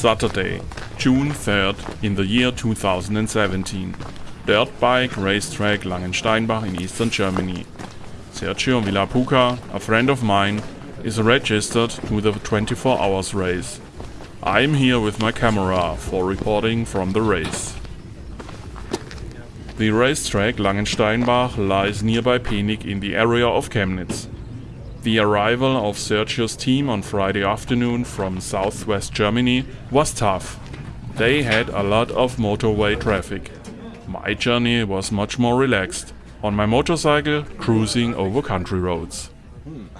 Saturday, June 3rd in the year 2017. Dirt bike racetrack Langensteinbach in eastern Germany. Sergio Villapuca, a friend of mine, is registered to the 24 hours race. I am here with my camera for reporting from the race. The racetrack Langensteinbach lies nearby Penig in the area of Chemnitz. The arrival of Sergio's team on Friday afternoon from southwest Germany was tough. They had a lot of motorway traffic. My journey was much more relaxed, on my motorcycle cruising over country roads.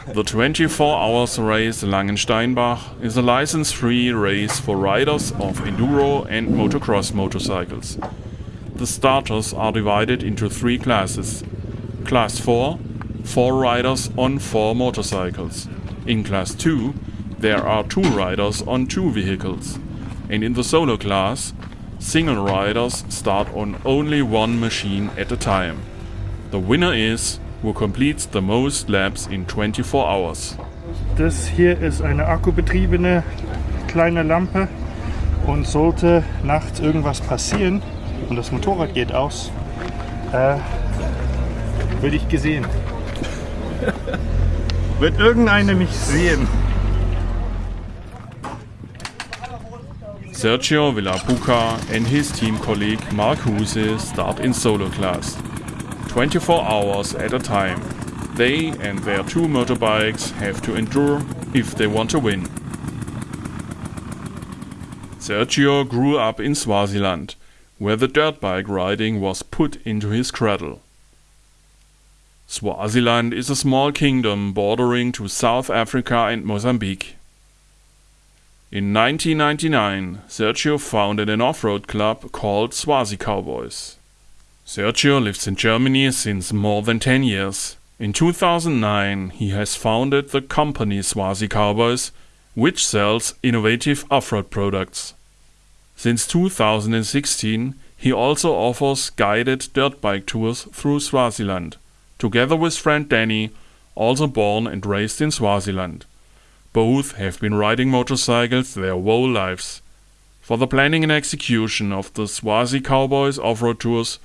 The 24 hours race Langensteinbach is a license-free race for riders of enduro and motocross motorcycles. The starters are divided into three classes. Class 4, 4 riders on 4 motorcycles. In Class 2, there are 2 riders on 2 vehicles. And in the solo class, single riders start on only one machine at a time. The winner is, who completes the most laps in 24 hours. Das hier ist eine akkubetriebene kleine Lampe und sollte nachts irgendwas passieren, und das Motorrad geht aus, äh, würde ich gesehen. Wird irgendeiner mich sehen? Sergio Villapuca and his team colleague Mark Huse start in solo class. 24 hours at a time. They and their two motorbikes have to endure if they want to win. Sergio grew up in Swaziland where the dirt bike riding was put into his cradle. Swaziland is a small kingdom bordering to South Africa and Mozambique. In 1999, Sergio founded an off-road club called Swazi Cowboys. Sergio lives in Germany since more than 10 years. In 2009, he has founded the company Swazi Cowboys, which sells innovative off-road products. Since 2016, he also offers guided dirt bike tours through Swaziland, together with friend Danny, also born and raised in Swaziland. Both have been riding motorcycles their whole lives. For the planning and execution of the Swazi Cowboys off-road tours,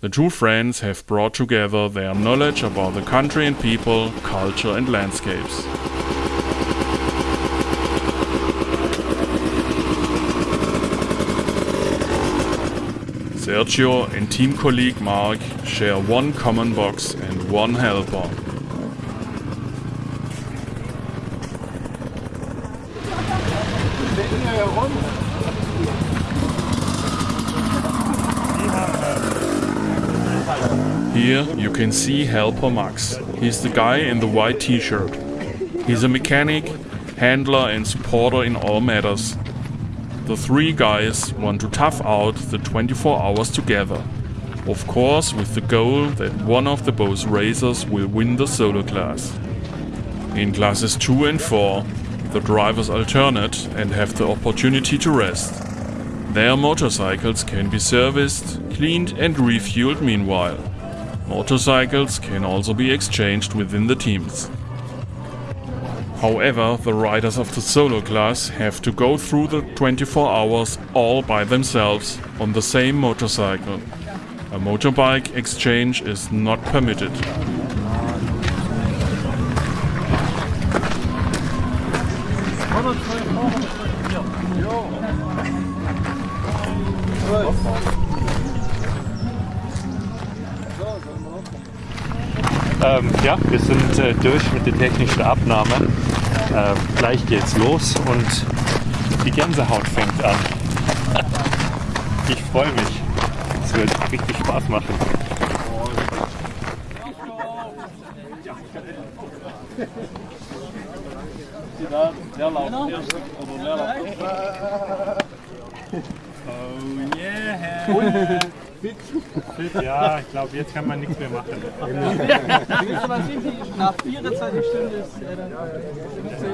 the two friends have brought together their knowledge about the country and people, culture and landscapes. Sergio and team colleague Mark share one common box and one helper. Here you can see helper Max. He's the guy in the white t-shirt. He's a mechanic, handler and supporter in all matters. The three guys want to tough out the 24 hours together. Of course with the goal that one of the both racers will win the solo class. In classes 2 and 4, the drivers alternate and have the opportunity to rest. Their motorcycles can be serviced, cleaned and refueled meanwhile. Motorcycles can also be exchanged within the teams. However, the riders of the solo class have to go through the 24 hours all by themselves on the same motorcycle. A motorbike exchange is not permitted. Ähm, ja, wir sind äh, durch mit der technischen Abnahme. Äh, gleich geht's los und die Gänsehaut fängt an. Ich freue mich. Es wird richtig Spaß machen. Oh yeah! Ja, ich glaube, jetzt kann man nichts mehr machen. Nach 24 Stunden ist er dann 15?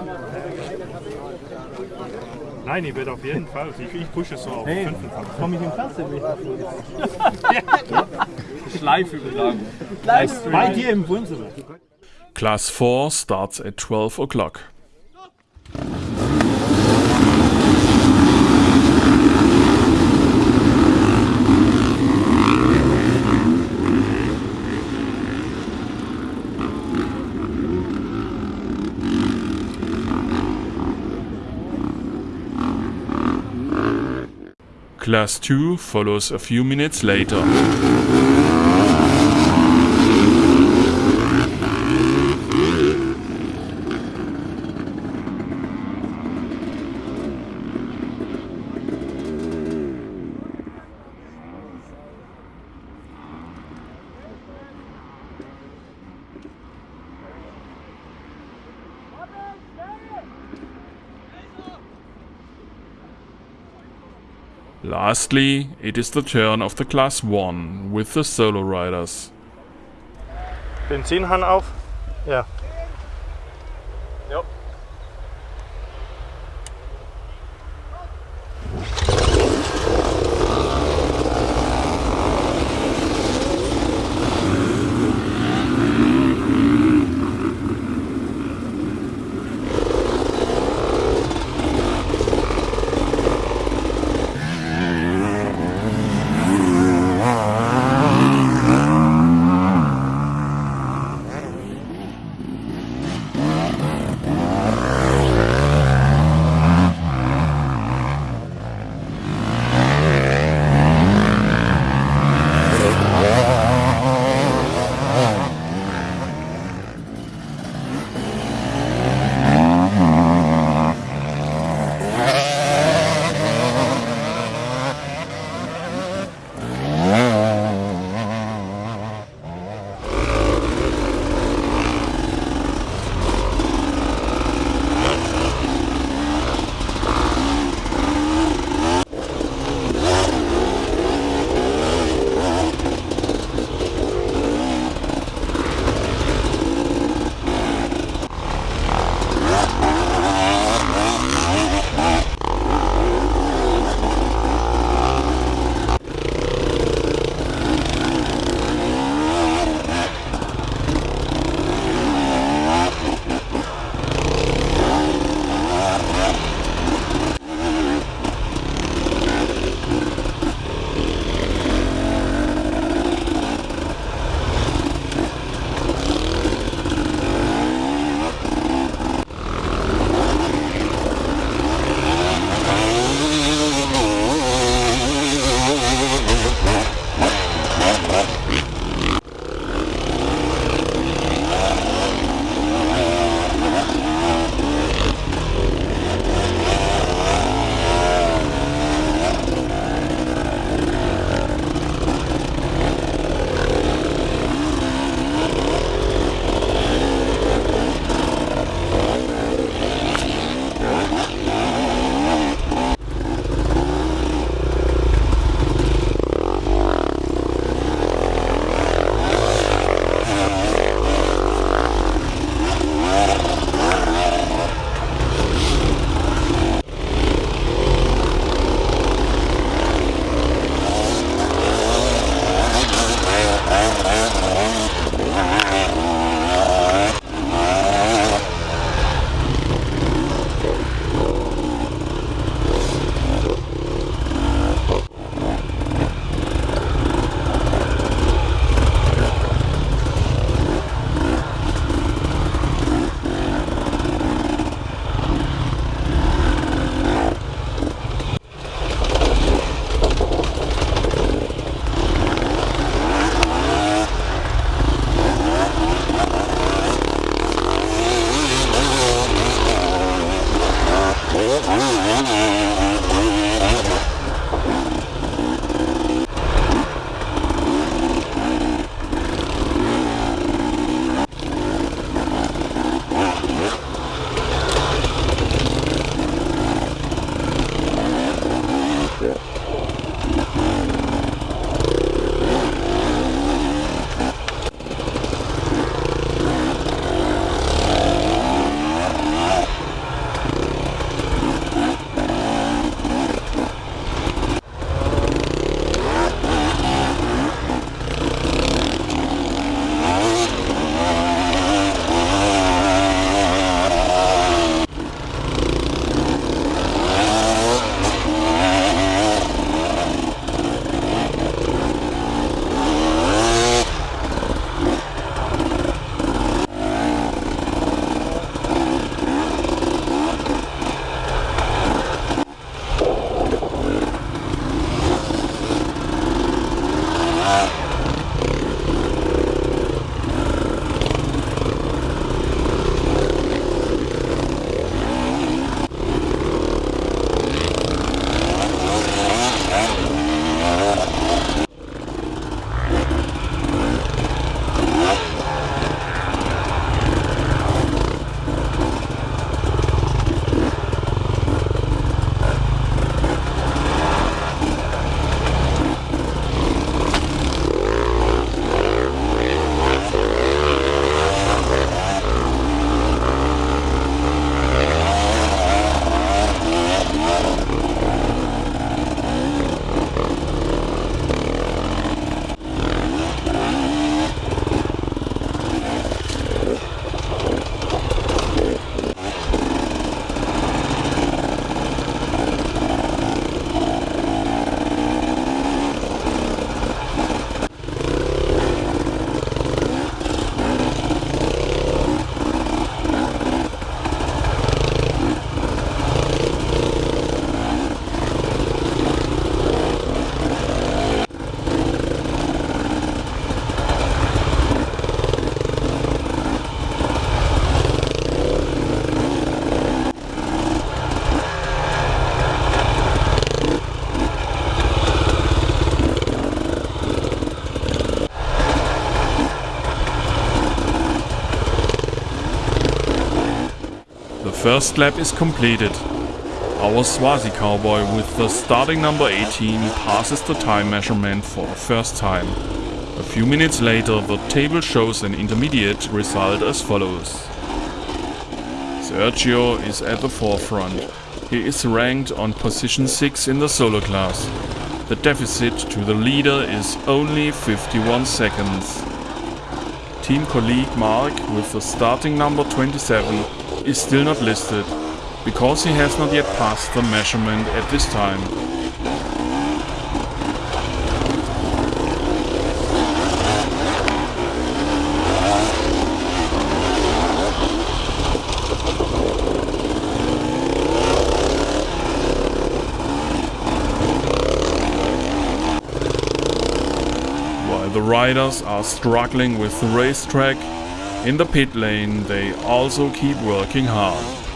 Nein, ich werde auf jeden Fall. Ich, ich pushe es so auf 25. Komm ich in Klasse mit? Live-Übertragung. Bei dir im Wohnzimmer. Class 4 starts at 12 o'clock. Class 2 follows a few minutes later. Lastly, it is the turn of the Class 1 with the solo riders. Benzinhahn auf? Ja. First lap is completed. Our Swazi cowboy with the starting number 18 passes the time measurement for the first time. A few minutes later the table shows an intermediate result as follows. Sergio is at the forefront. He is ranked on position 6 in the solo class. The deficit to the leader is only 51 seconds. Team colleague Mark with the starting number 27 is still not listed because he has not yet passed the measurement at this time. While the riders are struggling with the racetrack, in the pit lane they also keep working hard.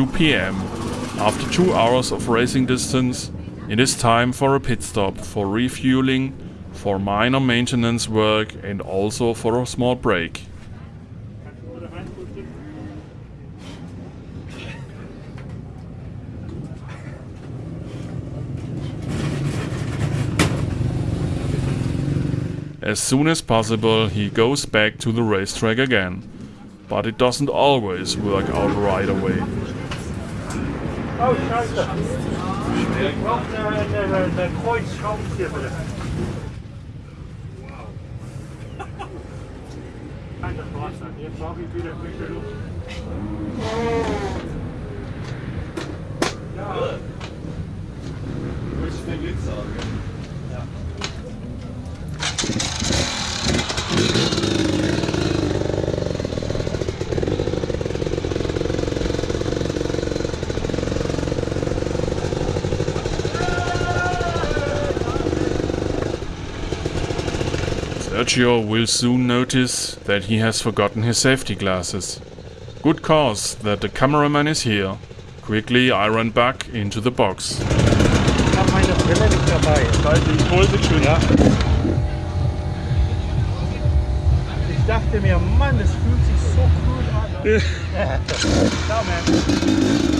2 pm. After two hours of racing distance, it is time for a pit stop for refueling, for minor maintenance work and also for a small break. As soon as possible, he goes back to the racetrack again. But it doesn't always work out right away. Oh, scheiße. Ich brauche eine, eine, eine Kreuzschraubenzieher bitte. Nein, das war's dann. Jetzt brauche ich wieder frische Luft. Ja. Willst du den Glitzer haben? Sergio will soon notice that he has forgotten his safety glasses. Good cause that the cameraman is here. Quickly I run back into the box. Ich habe meine Brille nicht dabei. Ich hol sie schon. Ja. Ich dachte mir, Mann, es fühlt sich so cool an. Ciao, man.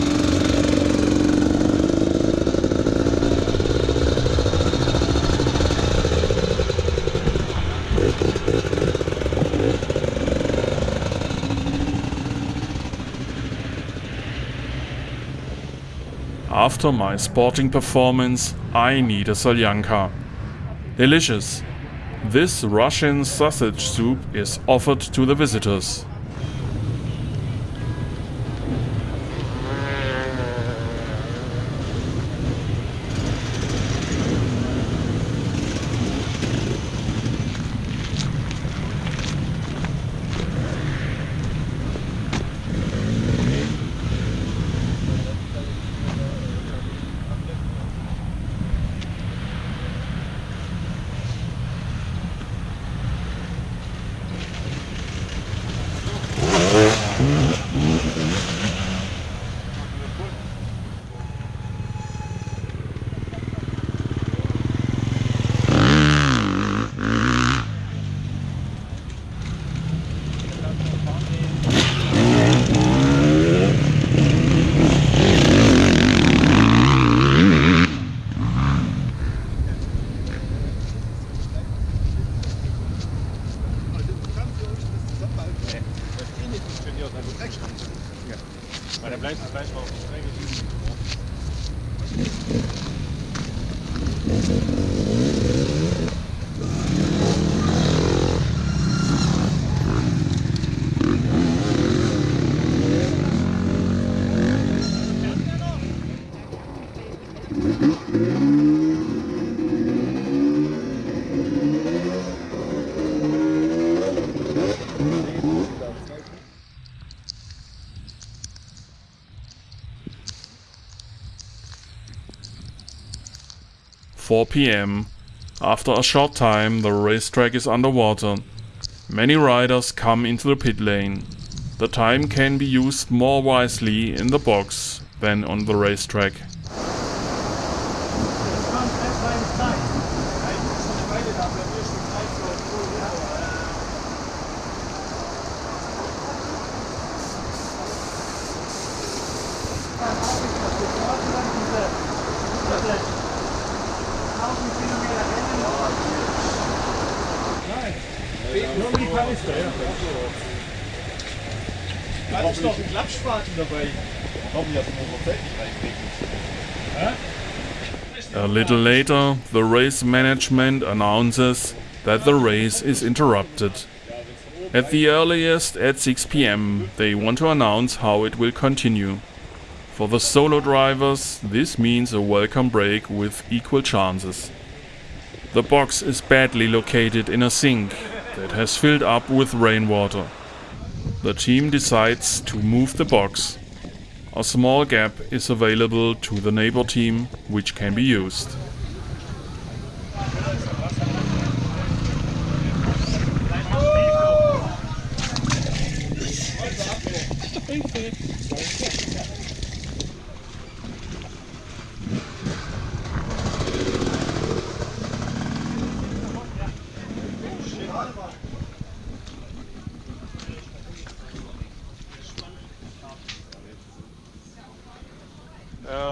After my sporting performance, I need a solyanka. Delicious. This Russian sausage soup is offered to the visitors. Four PM. After a short time, the racetrack is underwater. Many riders come into the pit lane. The time can be used more wisely in the box than on the racetrack. Da ist noch ein Klappspaten dabei. A little later, the race management announces that the race is interrupted. At the earliest at 6 pm, they want to announce how it will continue. For the solo drivers, this means a welcome break with equal chances. The box is badly located in a sink that has filled up with rainwater. The team decides to move the box. A small gap is available to the neighbor team, which can be used.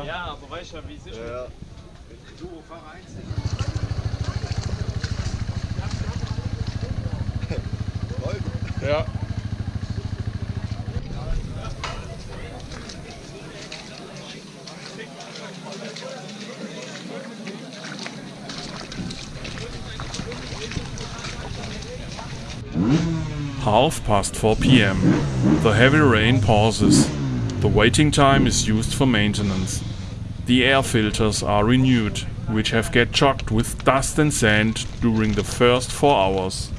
Ja, aber weißt du, wie es ist? Ja. Ja. Half past 4 pm. The heavy rain pauses. The waiting time is used for maintenance. The air filters are renewed, which have get chocked with dust and sand during the first 4 hours.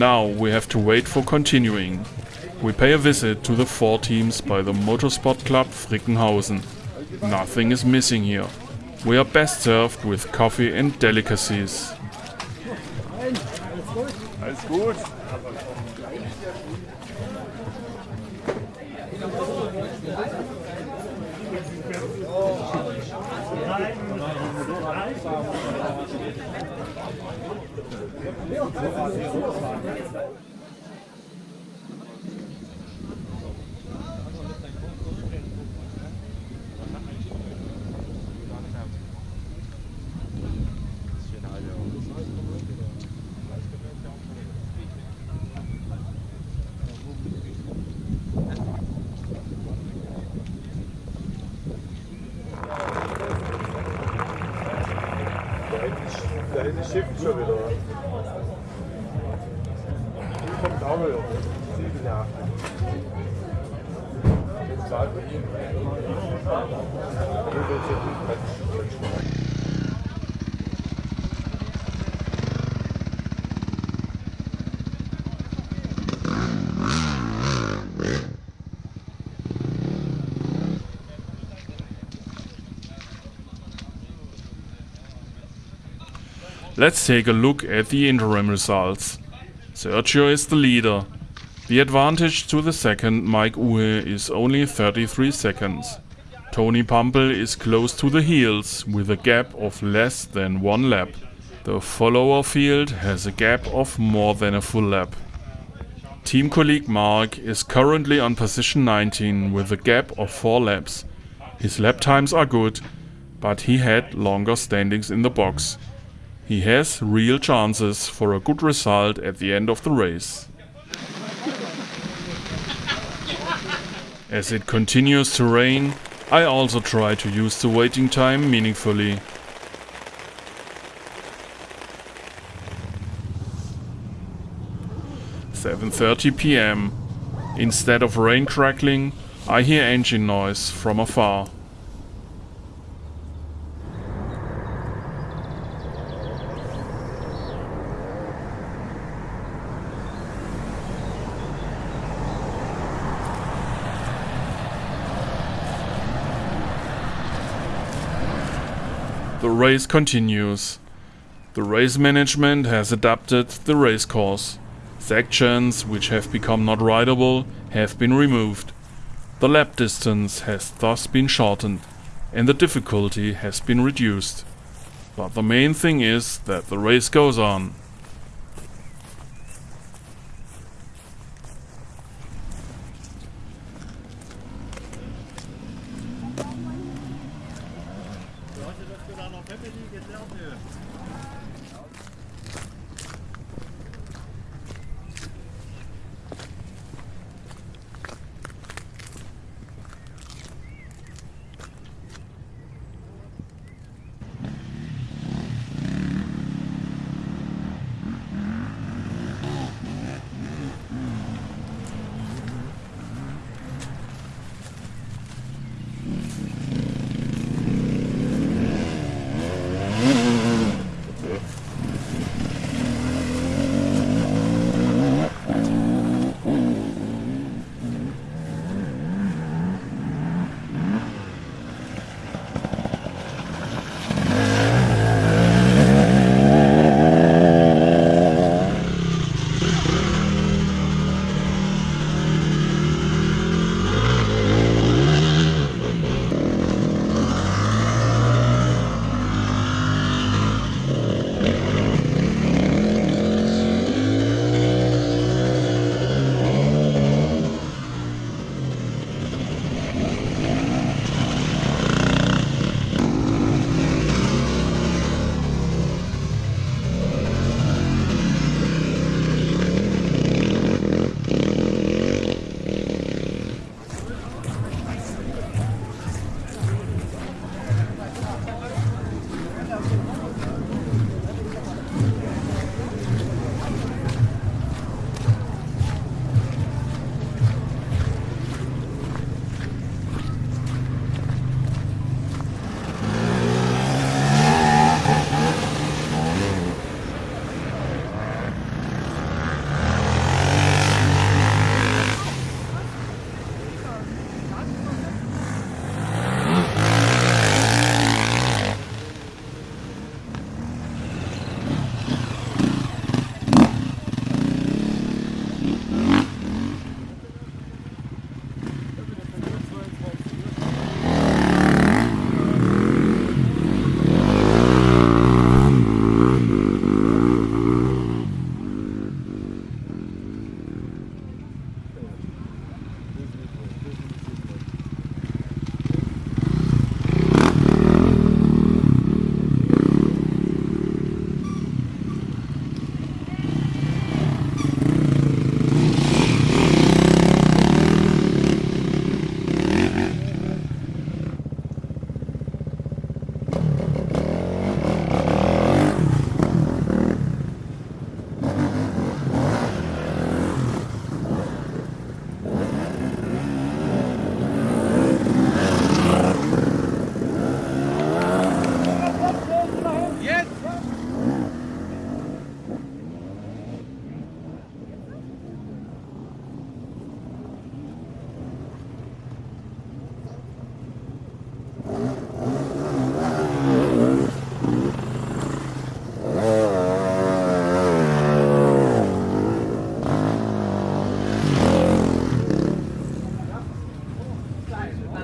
Now we have to wait for continuing. We pay a visit to the four teams by the Motorsport Club Frickenhausen. Nothing is missing here. We are best served with coffee and delicacies. Alles gut. Let's take a look at the interim results. Sergio is the leader. The advantage to the second Mike Uhe is only 33 seconds. Tony Pumpel is close to the heels with a gap of less than one lap. The follower field has a gap of more than a full lap. Team colleague Mark is currently on position 19 with a gap of 4 laps. His lap times are good, but he had longer standings in the box. He has real chances for a good result at the end of the race. As it continues to rain, I also try to use the waiting time meaningfully. Seven thirty PM. Instead of rain crackling, I hear engine noise from afar. Race continues. The race management has adapted the race course. Sections which have become not rideable have been removed. The lap distance has thus been shortened and the difficulty has been reduced. But the main thing is that the race goes on. Let me get down there.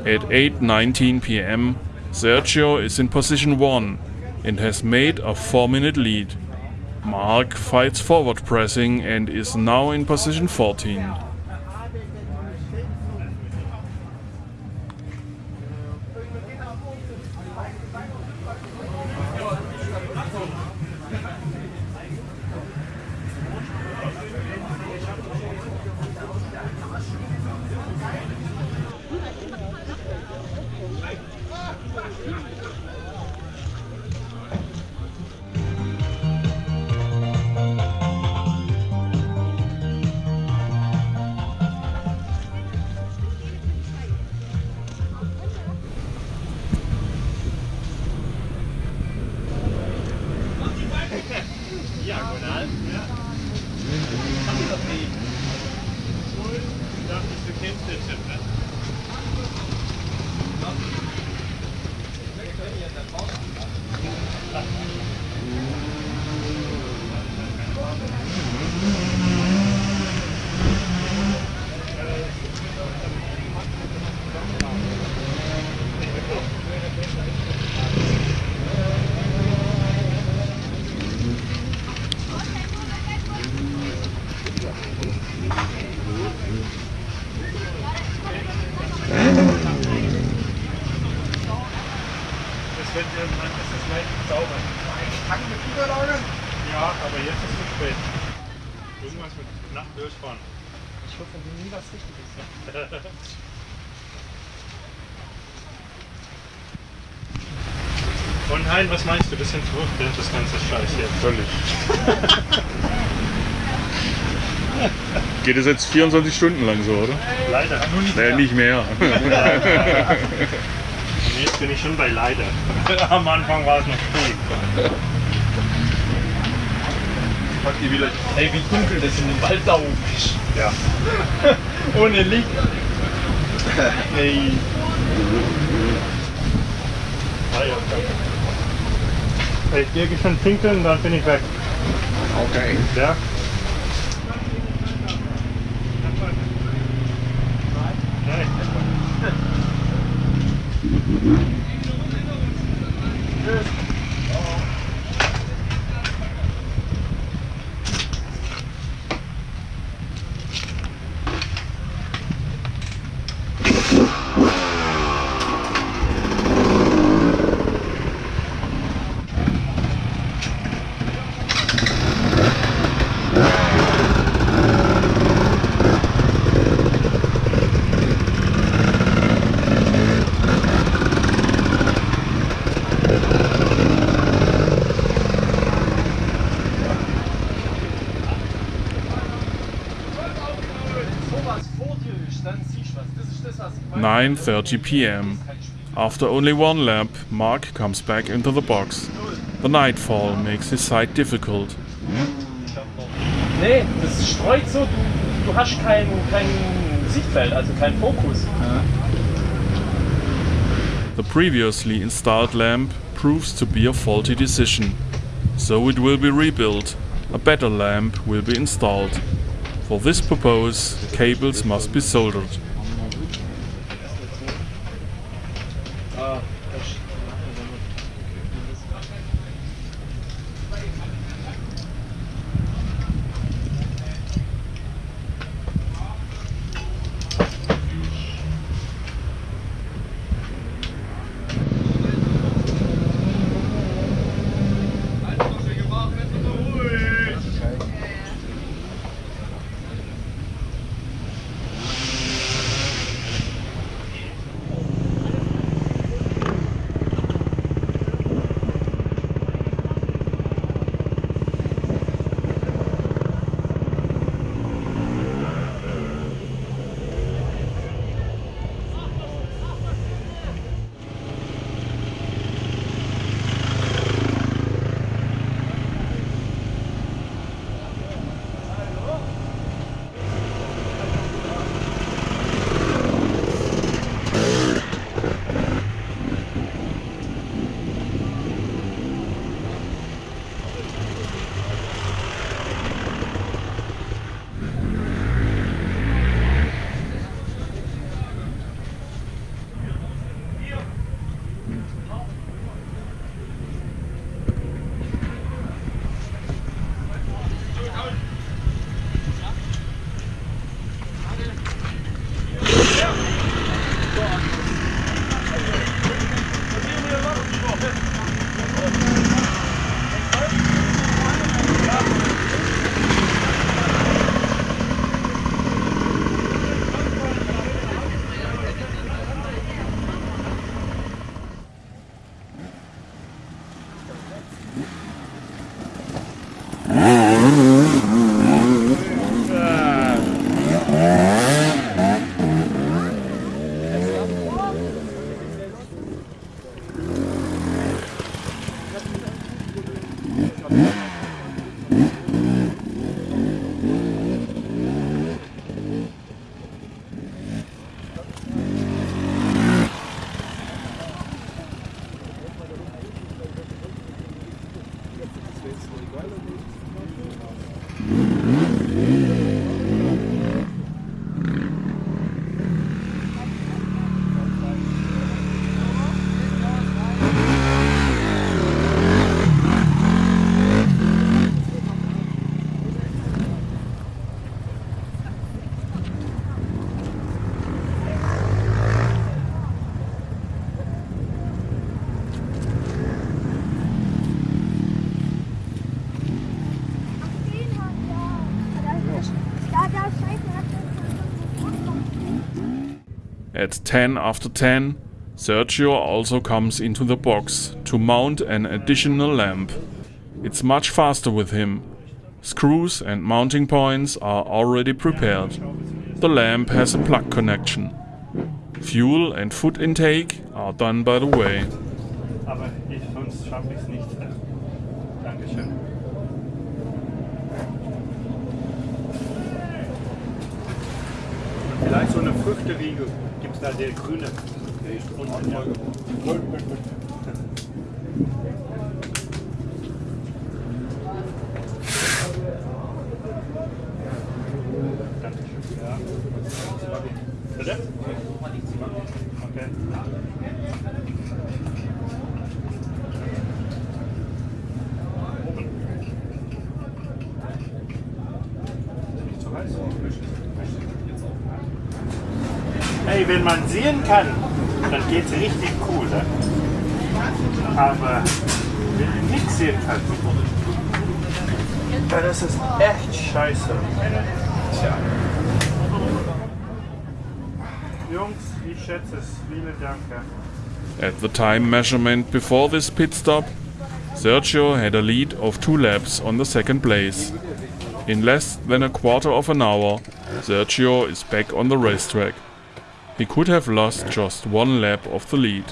At 8.19 pm, Sergio is in position 1 and has made a 4 minute lead. Mark fights forward pressing and is now in position 14. Und Hein, was meinst du? Bisschen zurück, das ganze Scheiß hier. Völlig. Geht es jetzt 24 Stunden lang so, oder? Leider. Nur nicht. Nee, nicht mehr. Und jetzt bin ich schon bei leider. Am Anfang war es noch cool. Packt ihr wieder. Ey, wie dunkel das in dem Wald da oben ist. Ja. Ohne Licht. Ey. Ah, ja. Ich gehe schon pinkeln, dann bin ich weg. Okay. Ja? Nein. 9:30 p.m. After only one lap, Mark comes back into the box. The nightfall makes his sight difficult. Nee, das streut so, du, du hast kein, kein Sichtfeld, also kein Fokus. The previously installed lamp proves to be a faulty decision, so it will be rebuilt. A better lamp will be installed. For this purpose, cables must be soldered. At 10 after 10, Sergio also comes into the box to mount an additional lamp. It's much faster with him. Screws and mounting points are already prepared. The lamp has a plug connection. Fuel and food intake are done by the way. Da der grüne? Der ist unten. Kann, dann geht's richtig cool. Ne? Aber sehen kannst, dann ist echt scheiße. Tja. Jungs, ich schätze es. Vielen Dank. At the time measurement before this pit stop, Sergio had a lead of two laps on the second place. In less than a quarter of an hour, Sergio is back on the racetrack. He could have lost just one lap of the lead.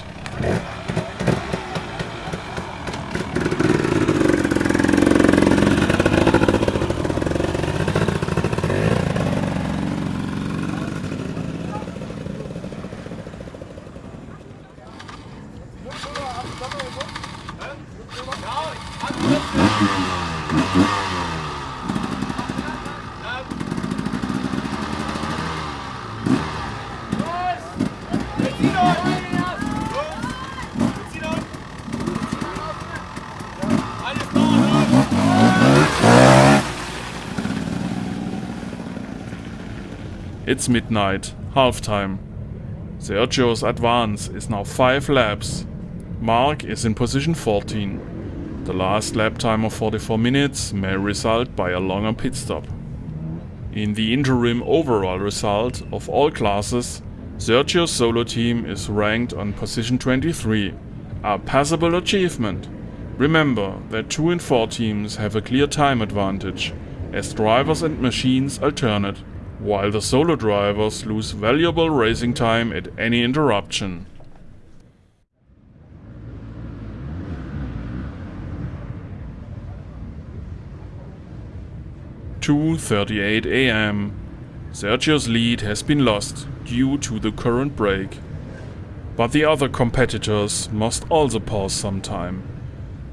It's midnight, halftime. Sergio's advance is now 5 laps. Mark is in position 14. The last lap time of 44 minutes may result by a longer pit stop. In the interim overall result of all classes, Sergio's solo team is ranked on position 23, a passable achievement. Remember that 2 and 4 teams have a clear time advantage, as drivers and machines alternate while the solo drivers lose valuable racing time at any interruption. Two thirty-eight AM. Sergio's lead has been lost due to the current break. But the other competitors must also pause some time.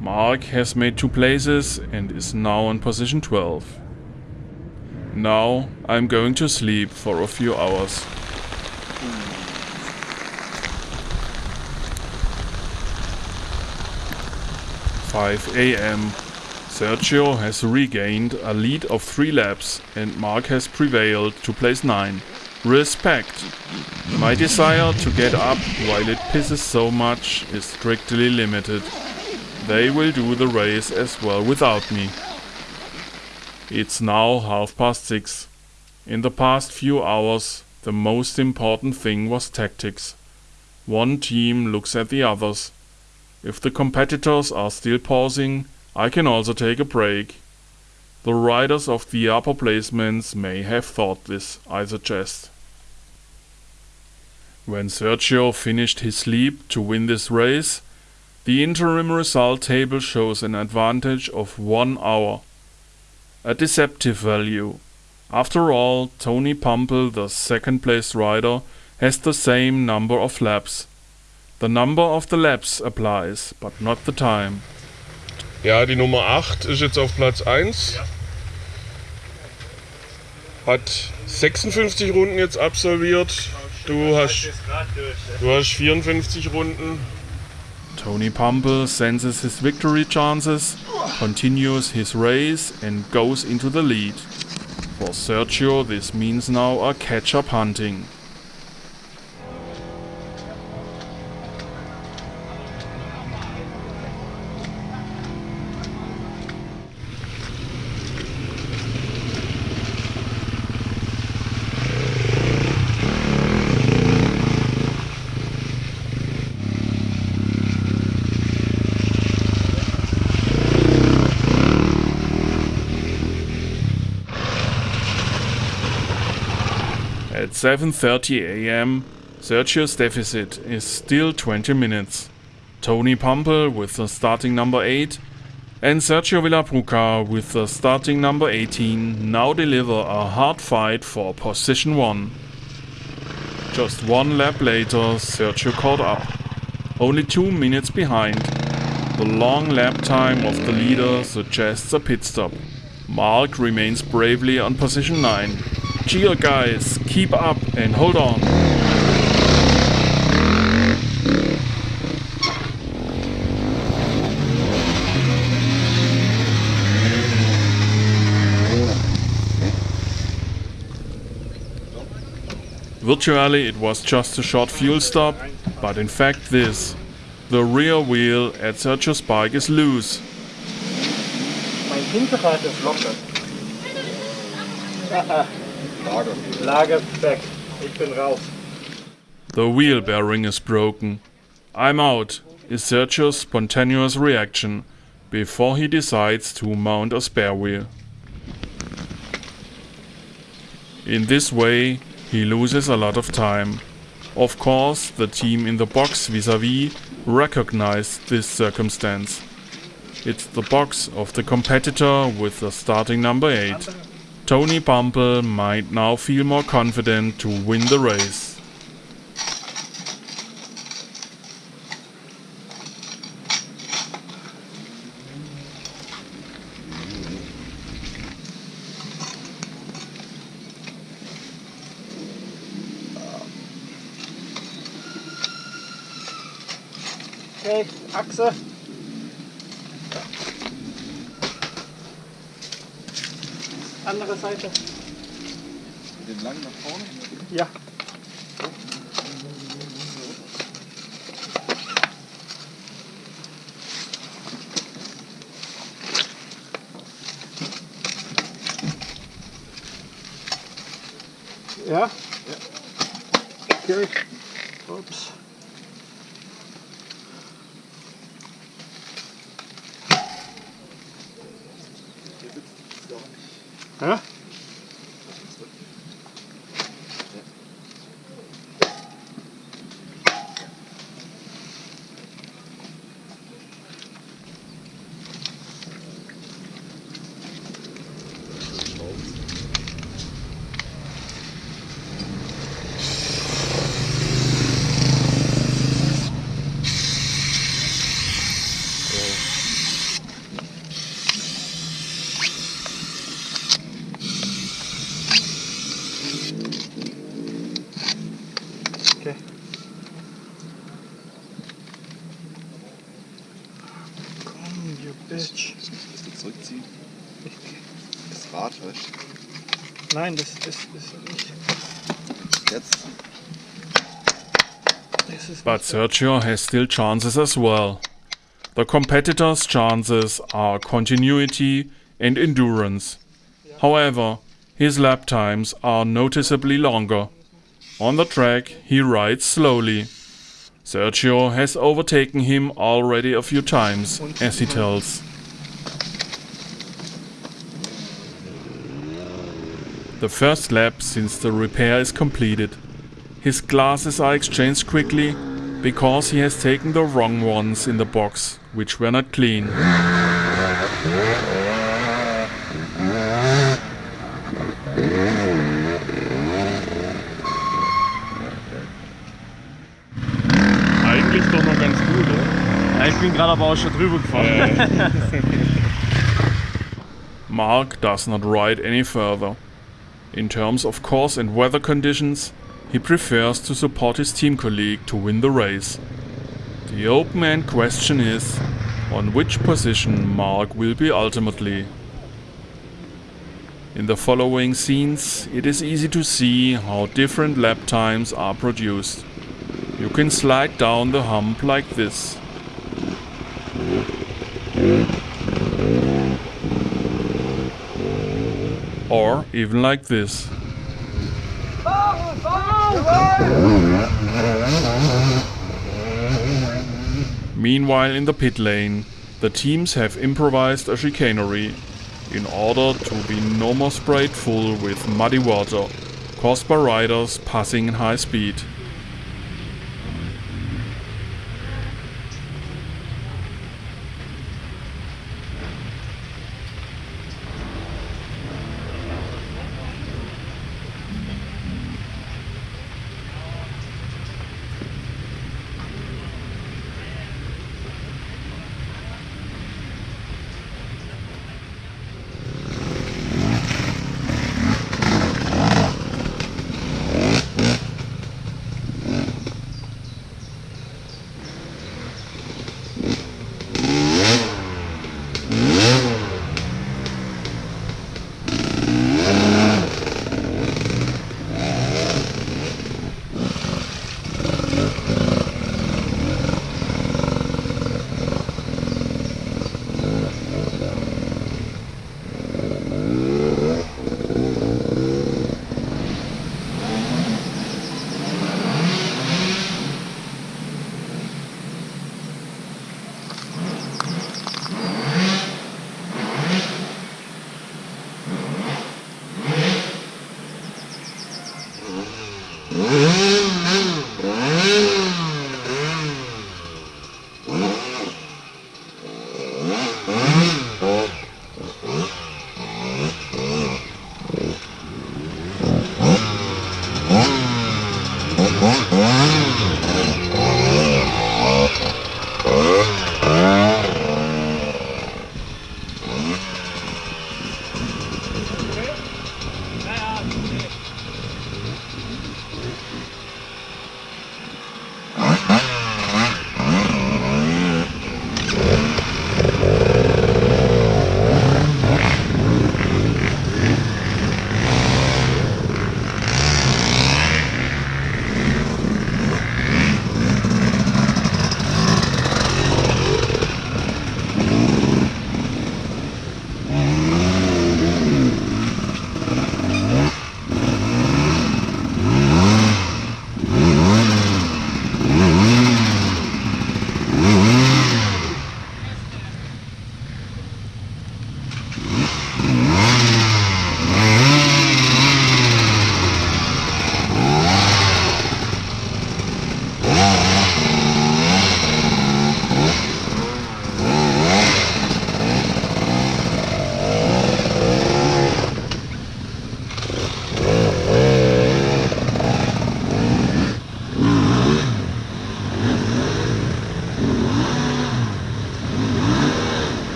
Mark has made two places and is now on position 12. Now I'm going to sleep for a few hours. Five AM. Sergio has regained a lead of three laps and Mark has prevailed to place 9. Respect! My desire to get up while it pisses so much is strictly limited. They will do the race as well without me. It's now half past six. In the past few hours, the most important thing was tactics. One team looks at the others. If the competitors are still pausing, I can also take a break. The riders of the upper placements may have thought this, I suggest. When Sergio finished his leap to win this race, the interim result table shows an advantage of one hour a deceptive value. After all, Tony Pumple, the second place rider, has the same number of laps. The number of the laps applies, but not the time. Ja, die Nummer 8 ist jetzt auf Platz 1. Hat 56 Runden jetzt absolviert. Du hast, du hast 54 Runden. Tony Pumple senses his victory chances, continues his race and goes into the lead. For Sergio this means now a catch-up hunting. At 7.30 am, Sergio's deficit is still 20 minutes. Tony Pumple with the starting number 8 and Sergio Villabruca with the starting number 18 now deliver a hard fight for position 1. Just one lap later, Sergio caught up. Only two minutes behind. The long lap time of the leader suggests a pit stop. Mark remains bravely on position 9. Cheer guys, keep up and hold on. Virtually it was just a short fuel stop, but in fact this. The rear wheel at Sergio's bike is loose. Ich bin raus. The wheel bearing is broken. I'm out, is Sergio's spontaneous reaction before he decides to mount a spare wheel. In this way, he loses a lot of time. Of course, the team in the box vis-a-vis recognized this circumstance. It's the box of the competitor with the starting number 8. Tony Pumple might now feel more confident to win the race. Okay, Achse. Andere Seite. Den lang nach vorne? Ja. Ja? Okay. Sergio has still chances as well. The competitor's chances are continuity and endurance. However, his lap times are noticeably longer. On the track, he rides slowly. Sergio has overtaken him already a few times, as he tells. The first lap since the repair is completed. His glasses are exchanged quickly because he has taken the wrong ones in the box, which were not clean. Eigentlich doch noch ganz gut, oder? Ja, ich bin gerade aber auch schon drüber gefahren. Mark does not ride any further. In terms of course and weather conditions, he prefers to support his team colleague to win the race. The open-end question is, on which position Mark will be ultimately. In the following scenes, it is easy to see how different lap times are produced. You can slide down the hump like this. Or even like this. Meanwhile in the pit lane, the teams have improvised a chicanery in order to be no more sprayed full with muddy water, caused by riders passing in high speed.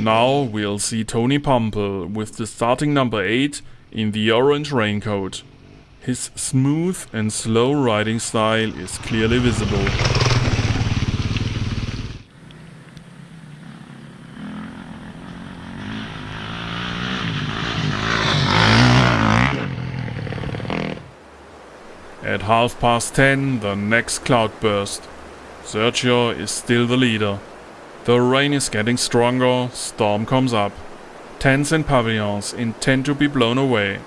Now we'll see Tony Pumple with the starting number 8 in the orange raincoat. His smooth and slow riding style is clearly visible. At half past 10, the next cloudburst. Sergio is still the leader. The rain is getting stronger, storm comes up. Tents and pavilions intend to be blown away.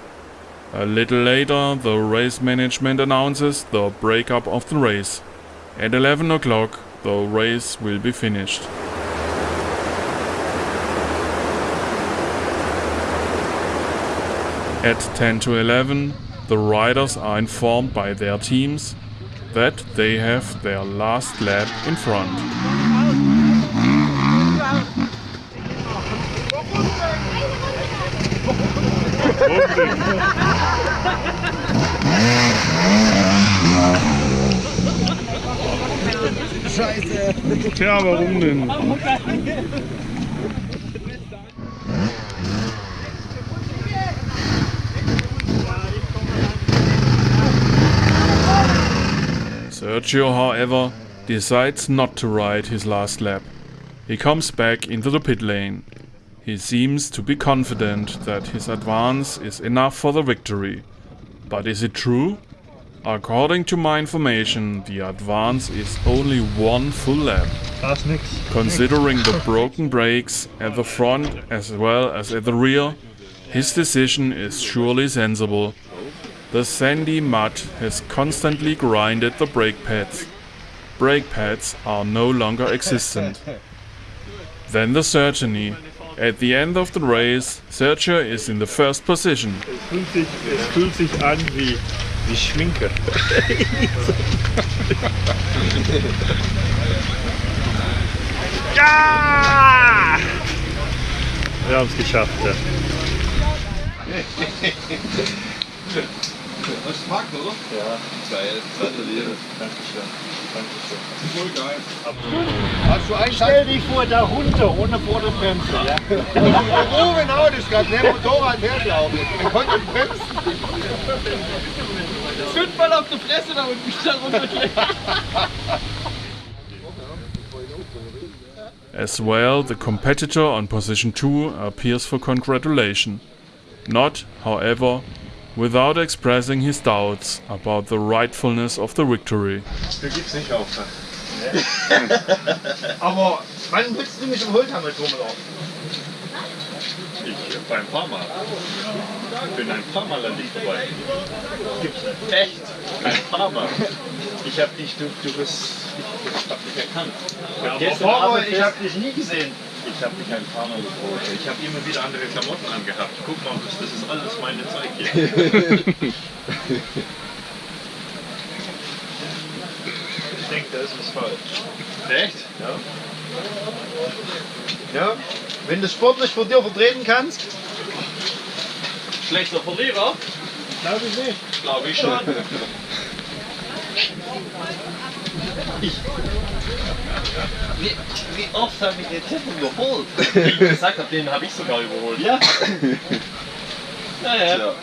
A little later, the race management announces the breakup of the race. At 11 o'clock, the race will be finished. At 10 to 11, the riders are informed by their teams that they have their last lap in front. Tja, warum denn? Sergio, however, decides not to ride his last lap. He comes back into the pit lane. He seems to be confident that his advance is enough for the victory. But is it true? According to my information, the advance is only one full lap. That's nix. Considering the broken brakes at the front as well as at the rear, his decision is surely sensible. The sandy mud has constantly grinded the brake pads. Brake pads are no longer existent. Then the Certainty. At the end of the race, Sergio is in the first position. Es fühlt sich, es fühlt sich an wie, wie Schminke. ja! Wir haben es geschafft. Ja. Das ist Fakt, oder? Ja, geil. Gratuliere. Dankeschön. Dankeschön. Voll geil. Hast du einen Stell dich vor, da runter, ohne Vorderbremse. Ja? Ruben Autos gehabt, der Motorrad hergelaufen. Er konnte bremsen. Fünfmal auf die Fresse da unten wieder runtergelegt. As well, the competitor on position 2 appears for congratulation. Not, however, without expressing his doubts about the rightfulness of the victory. Du gibst nicht auf. Aber wann willst du mich im Holzhammer rumlaufen? Ich beim paar Mal. Ich bin ein paar Mal an dich vorbei. Gibt's nicht. Echt? Ein paar Mal. Ich hab dich, du, du bist, ich hab dich erkannt. Ja, gestern Abend ich hab dich nie gesehen. Ich habe mich ein paar Mal gefreut. Ich habe immer wieder andere Klamotten angehabt. Guck mal, das, das ist alles meine Zeug hier. ich denke, da ist was falsch. Echt? Ja. Ja, wenn du sportlich vor dir vertreten kannst. Schlechter Verlierer? Glaube ich nicht. Glaube ich schon. Wie, wie oft habe ich den Tipp überholt? Wie ich gesagt habe, den habe ich sogar überholt. Ja. naja.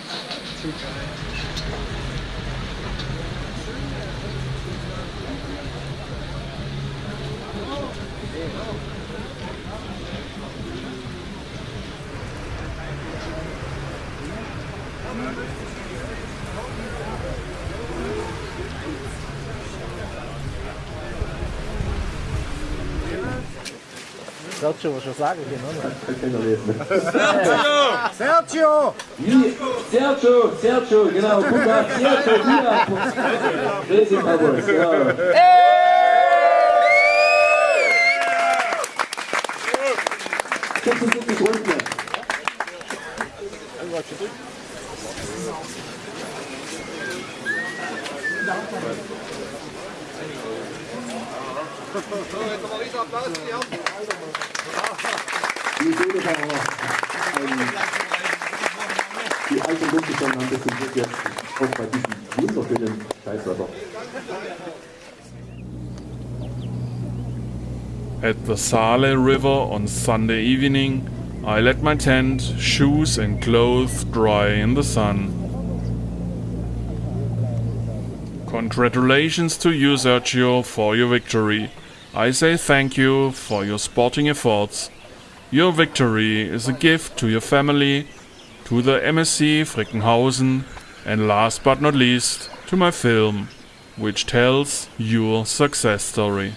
Sergio, was schon sagen können, oder? Sergio! Sergio, Sergio, genau, guck mal, Sergio, hier. Racing Cowboys, ja. 76 At the Saale River on Sunday evening, I let my tent, shoes and clothes dry in the sun. Congratulations to you, Sergio, for your victory. I say thank you for your sporting efforts. Your victory is a gift to your family, to the MSC Frickenhausen, and last but not least, to my film, which tells your success story.